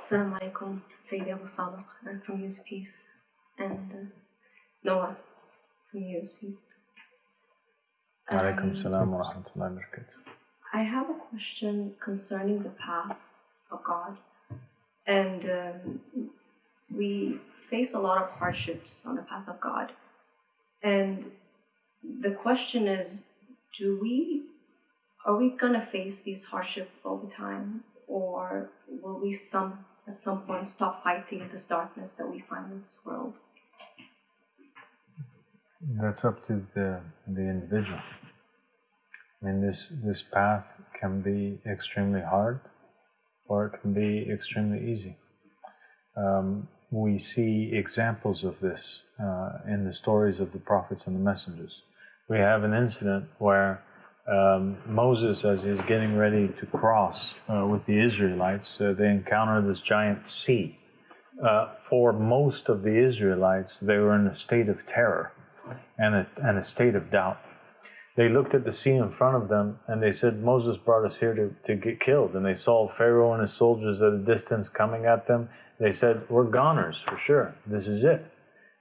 Assalamu alaikum, Sayyidi Abu and from Use Peace, and uh, Noah from Use Peace. Alaikum Um, salam wa rahmatullahi wa barakatuh. I have a question concerning the path of God. And um, we face a lot of hardships on the path of God. And the question is do we, are we going to face these hardships all the time? Or will we some, at some point stop fighting this darkness that we find in this world? That's up to the, the individual. I mean, this, this path can be extremely hard or it can be extremely easy. Um, we see examples of this uh, in the stories of the prophets and the messengers. We have an incident where um, Moses, as he's getting ready to cross uh, with the Israelites, uh, they encounter this giant sea. Uh, for most of the Israelites, they were in a state of terror and a, and a state of doubt. They looked at the sea in front of them and they said, Moses brought us here to, to get killed. And they saw Pharaoh and his soldiers at a distance coming at them. They said, We're goners for sure. This is it.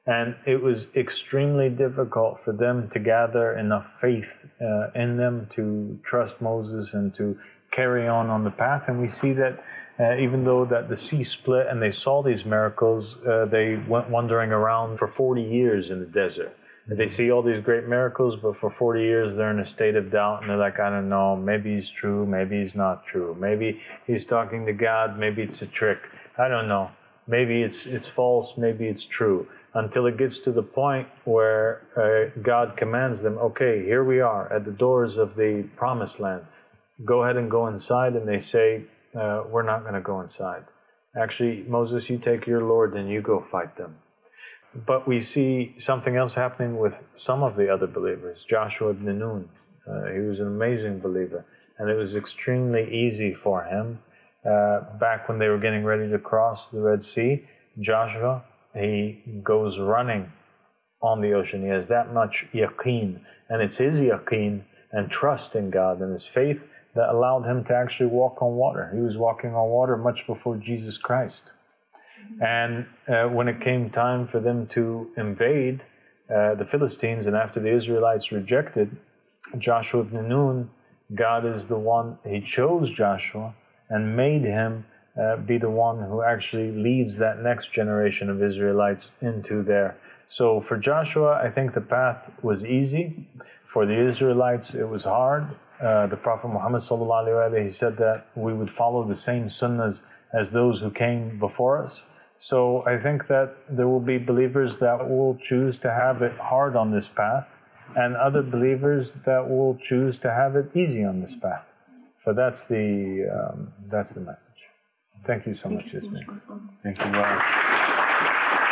And it was extremely difficult for them to gather enough faith uh, in them to trust Moses and to carry on on the path. And we see that uh, even though that the sea split and they saw these miracles, uh, they went wandering around for 40 years in the desert. And They see all these great miracles, but for 40 years they're in a state of doubt and they're like, I don't know, maybe he's true, maybe he's not true. Maybe he's talking to God, maybe it's a trick. I don't know. Maybe it's, it's false, maybe it's true. Until it gets to the point where uh, God commands them, okay, here we are at the doors of the promised land. Go ahead and go inside. And they say, uh, we're not going to go inside. Actually, Moses, you take your Lord and you go fight them. But we see something else happening with some of the other believers. Joshua ibn Nun, uh, he was an amazing believer, and it was extremely easy for him. Uh, back when they were getting ready to cross the Red Sea, Joshua, he goes running on the ocean. He has that much yaqeen, and it's his yaqeen and trust in God and his faith that allowed him to actually walk on water. He was walking on water much before Jesus Christ. And uh, when it came time for them to invade uh, the Philistines, and after the Israelites rejected Joshua ibn Nun, God is the one, He chose Joshua and made him uh, be the one who actually leads that next generation of Israelites into there. So for Joshua, I think the path was easy. For the Israelites, it was hard. Uh, the Prophet Muhammad sallallahu he said that we would follow the same sunnahs as those who came before us. So I think that there will be believers that will choose to have it hard on this path, and other believers that will choose to have it easy on this path. So that's the um, that's the message. Thank you so Thank much, you so Ismail. Much. Thank you. Wow.